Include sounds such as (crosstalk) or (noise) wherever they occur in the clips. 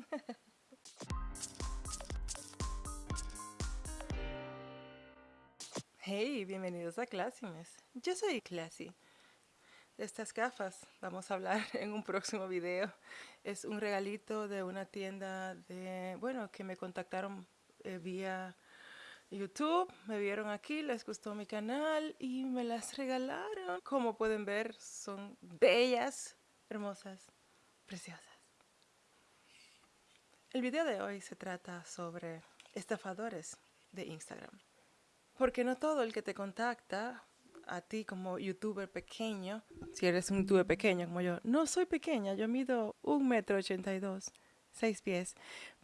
(laughs) Hey, bienvenidos a Classymes. Yo soy Classy. De estas gafas vamos a hablar (laughs) en un próximo video. Es un regalito de una tienda de, bueno, que me contactaron eh, vía YouTube, me vieron aquí, les gustó mi canal y me las regalaron. Como pueden ver, son bellas, hermosas, preciosas. El video de hoy se trata sobre estafadores de Instagram. Porque no todo el que te contacta a ti como youtuber pequeño, si eres un youtuber pequeño como yo, no soy pequeña, yo mido un metro ochenta y dos, seis pies,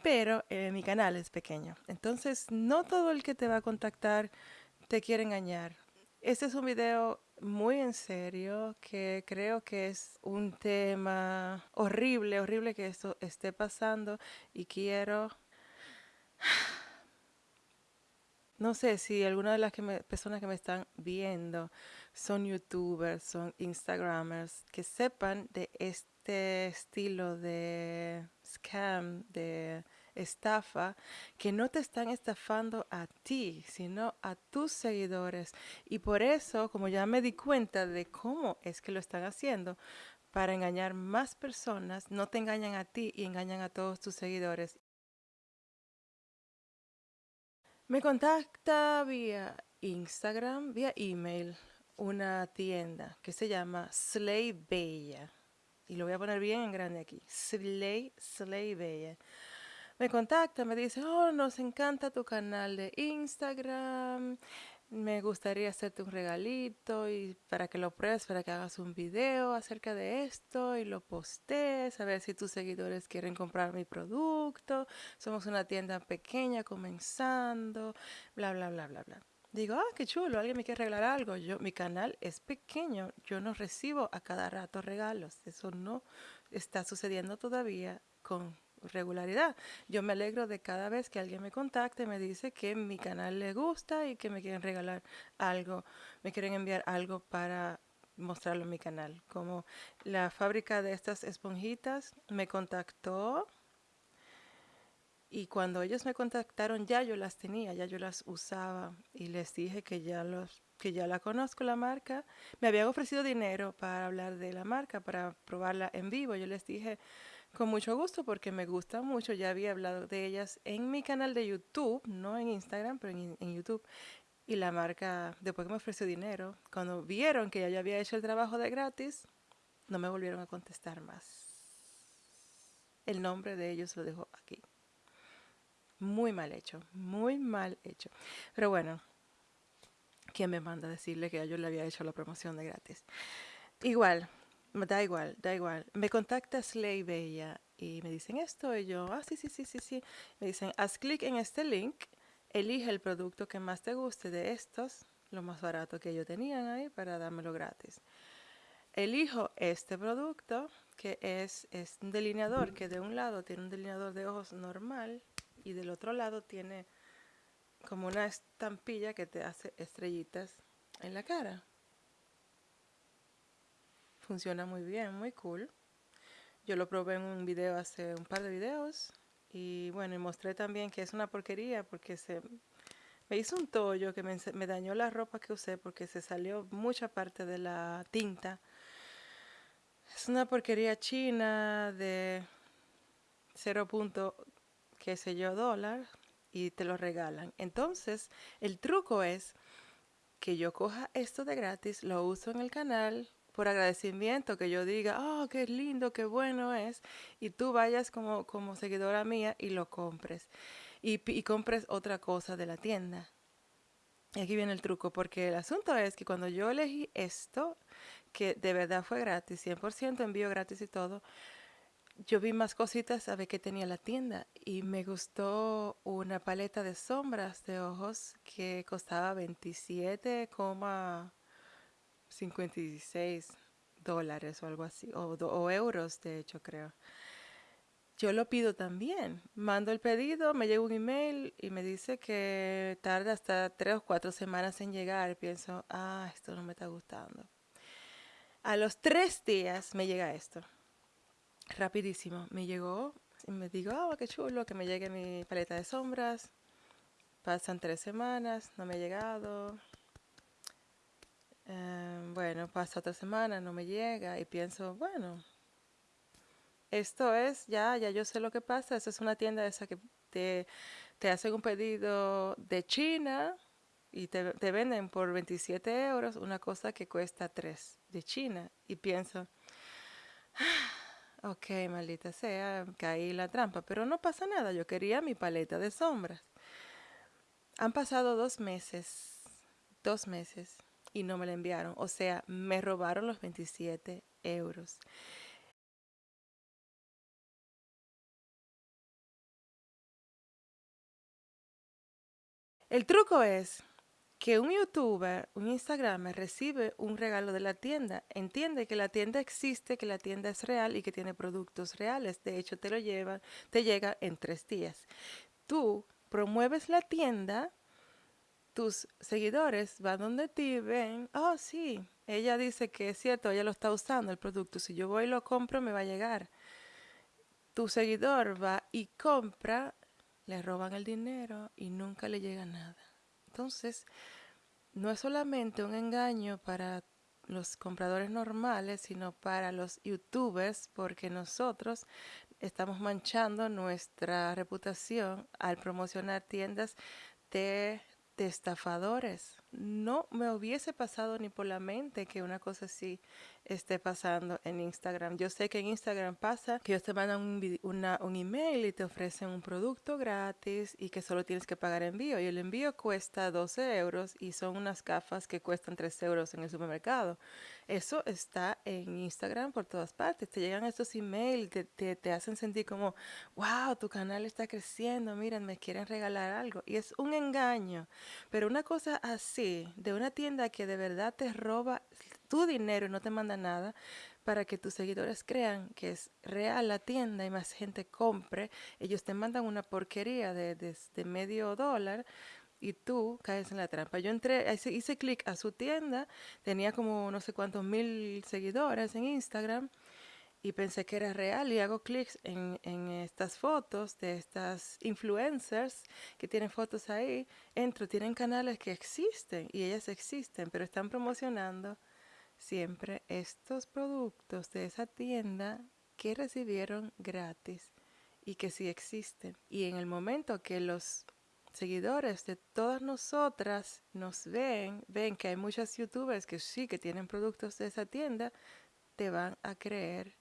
pero eh, mi canal es pequeño. Entonces, no todo el que te va a contactar te quiere engañar. Este es un video muy en serio que creo que es un tema horrible, horrible que esto esté pasando y quiero no sé si alguna de las personas que me están viendo son youtubers, son instagramers, que sepan de este estilo de scam, de estafa, que no te están estafando a ti, sino a tus seguidores. Y por eso, como ya me di cuenta de cómo es que lo están haciendo, para engañar más personas, no te engañan a ti y engañan a todos tus seguidores. Me contacta vía Instagram, vía email, una tienda que se llama Slay Bella. Y lo voy a poner bien en grande aquí. Slay, Slay Bella. Me contacta, me dice, oh, nos encanta tu canal de Instagram me gustaría hacerte un regalito y para que lo pruebes, para que hagas un video acerca de esto y lo postees, a ver si tus seguidores quieren comprar mi producto. Somos una tienda pequeña comenzando, bla, bla, bla, bla, bla. Digo, ah, qué chulo, alguien me quiere regalar algo. Yo, mi canal es pequeño, yo no recibo a cada rato regalos. Eso no está sucediendo todavía con regularidad. Yo me alegro de cada vez que alguien me contacte, me dice que mi canal le gusta y que me quieren regalar algo, me quieren enviar algo para mostrarlo en mi canal. Como la fábrica de estas esponjitas me contactó y cuando ellos me contactaron ya yo las tenía, ya yo las usaba y les dije que ya los que ya la conozco la marca, me habían ofrecido dinero para hablar de la marca, para probarla en vivo. Yo les dije, con mucho gusto porque me gusta mucho. Ya había hablado de ellas en mi canal de YouTube, no en Instagram, pero en, YouTube. Y la marca, después que me ofreció dinero, cuando vieron que ya había hecho el trabajo de gratis, no me volvieron a contestar más. El nombre de ellos lo dejo aquí. Muy mal hecho, muy mal hecho. Pero bueno, ¿quién me manda a decirle que yo le había hecho la promoción de gratis? Igual, Da igual, da igual. Me contacta Slay Bella y me dicen esto y yo, ah, sí, sí, sí, sí, sí. Me dicen, haz clic en este link, elige el producto que más te guste de estos, lo más barato que ellos tenían ahí para dármelo gratis. Elijo este producto que es, es un delineador que de un lado tiene un delineador de ojos normal y del otro lado tiene como una estampilla que te hace estrellitas en la cara. Funciona muy bien, muy cool. Yo lo probé en un video hace un par de videos. Y bueno, y mostré también que es una porquería porque se me hizo un tollo que me, dañó la ropa que usé porque se salió mucha parte de la tinta. Es una porquería china de 0. qué sé yo dólar y te lo regalan. Entonces, el truco es que yo coja esto de gratis, lo uso en el canal, por agradecimiento, que yo diga, oh, qué lindo, qué bueno es, y tú vayas como, como seguidora mía y lo compres, y, y compres otra cosa de la tienda. Y aquí viene el truco, porque el asunto es que cuando yo elegí esto, que de verdad fue gratis, 100% envío gratis y todo, yo vi más cositas a ver qué tenía la tienda y me gustó una paleta de sombras de ojos que costaba 27, 56 dólares o algo así, o, euros de hecho creo. Yo lo pido también. Mando el pedido, me llega un email y me dice que tarda hasta tres o cuatro semanas en llegar. Pienso, ah, esto no me está gustando. A los tres días me llega esto. Rapidísimo. Me llegó y me digo, ah, qué chulo, que me llegue mi paleta de sombras. Pasan tres semanas, no me ha llegado. Em, bueno, pasa otra semana, no me llega y pienso, bueno, esto es, ya, ya yo sé lo que pasa, eso es una tienda esa que te, te hacen un pedido de China y te, te, venden por 27 euros una cosa que cuesta 3 de China. Y pienso, ah, ok, maldita sea, caí la trampa, pero no pasa nada, yo quería mi paleta de sombras. Han pasado dos meses, dos meses, y no me la enviaron. O sea, me robaron los 27 euros. El truco es que un youtuber, un instagramer recibe un regalo de la tienda, entiende que la tienda existe, que la tienda es real y que tiene productos reales. De hecho, te lo lleva, te llega en tres días. Tú promueves la tienda, tus seguidores van donde ti, ven, oh sí, ella dice que es cierto, ella lo está usando el producto, si yo voy y lo compro me va a llegar. Tu seguidor va y compra le roban el dinero y nunca le llega nada. Entonces, no es solamente un engaño para los compradores normales, sino para los youtubers, porque nosotros estamos manchando nuestra reputación al promocionar tiendas de, de estafadores no me hubiese pasado ni por la mente que una cosa así esté pasando en Instagram. Yo sé que en Instagram pasa que ellos te mandan un, un email y te ofrecen un producto gratis y que solo tienes que pagar envío. Y el envío cuesta 12 euros y son unas gafas que cuestan 3 euros en el supermercado. Eso está en Instagram por todas partes. Te llegan estos emails, te, te, hacen sentir como, wow, tu canal está creciendo, miren, me quieren regalar algo. Y es un engaño. Pero una cosa así de una tienda que de verdad te roba tu dinero y no te manda nada, para que tus seguidores crean que es real la tienda y más gente compre, ellos te mandan una porquería de, de, medio dólar y tú caes en la trampa. Yo entré, hice clic a su tienda, tenía como no sé cuántos mil seguidores en Instagram y pensé que era real y hago clics en, estas fotos de estas influencers que tienen fotos ahí, entro, tienen canales que existen y ellas existen, pero están promocionando siempre estos productos de esa tienda que recibieron gratis y que sí existen. Y en el momento que los seguidores de todas nosotras nos ven, ven que hay muchas youtubers que sí que tienen productos de esa tienda, te van a creer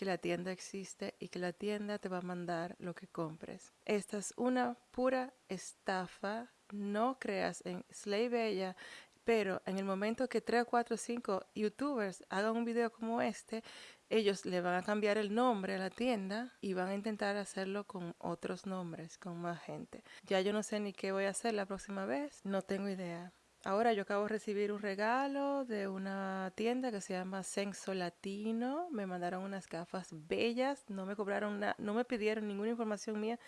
que la tienda existe y que la tienda te va a mandar lo que compres. Esta es una pura estafa. No creas en Slay Bella, pero en el momento que 3, 4, 5 youtubers hagan un video como este, ellos le van a cambiar el nombre a la tienda y van a intentar hacerlo con otros nombres, con más gente. Ya yo no sé ni qué voy a hacer la próxima vez, no tengo idea. Ahora yo acabo de recibir un regalo de una tienda que se llama Senso Latino. Me mandaron unas gafas bellas. No me cobraron nada, no me pidieron ninguna información mía.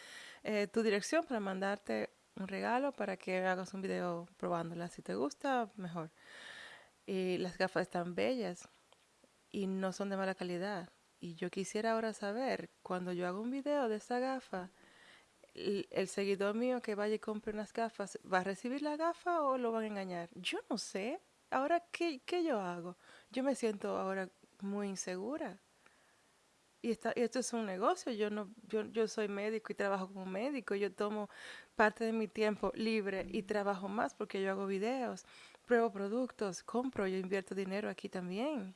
Eh, tu dirección para mandarte un regalo para que hagas un video probándolas. Si te gusta, mejor. Y las gafas están bellas y no son de mala calidad. Y yo quisiera ahora saber, cuando yo hago un video de esa gafa, el, seguidor mío que vaya y compre unas gafas, ¿va a recibir la gafa o lo van a engañar? Yo no sé. Ahora, ¿qué, qué yo hago? Yo me siento ahora muy insegura. Y, está, esto es un negocio, yo, no, yo, yo soy médico y trabajo como médico, yo tomo parte de mi tiempo libre y trabajo más porque yo hago videos, pruebo productos, compro, yo invierto dinero aquí también.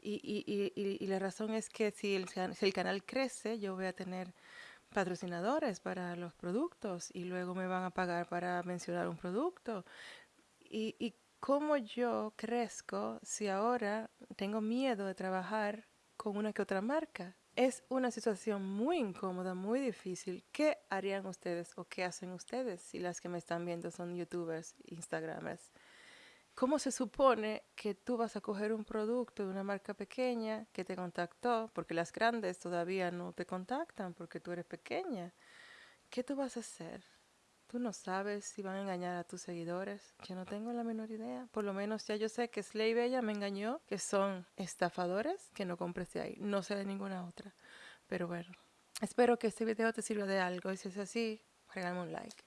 Y, y, y, y la razón es que si el, si el canal crece, yo voy a tener patrocinadores para los productos y luego me van a pagar para mencionar un producto. Y, y cómo yo crezco si ahora tengo miedo de trabajar con una que otra marca. Es una situación muy incómoda, muy difícil. ¿Qué harían ustedes o qué hacen ustedes si las que me están viendo son youtubers, instagramers? ¿Cómo se supone que tú vas a coger un producto de una marca pequeña que te contactó, porque las grandes todavía no te contactan porque tú eres pequeña? ¿Qué tú vas a hacer? Tú no sabes si van a engañar a tus seguidores. Yo no tengo la menor idea. Por lo menos ya yo sé que Slay Bella me engañó, que son estafadores, que no compres de ahí. No sé de ninguna otra. Pero bueno, Espero que este video te sirva de algo y si es así, regálame un like.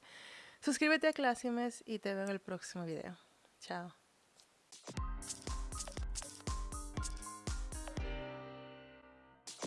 Suscríbete a Classimes y te veo en el próximo video. Chao.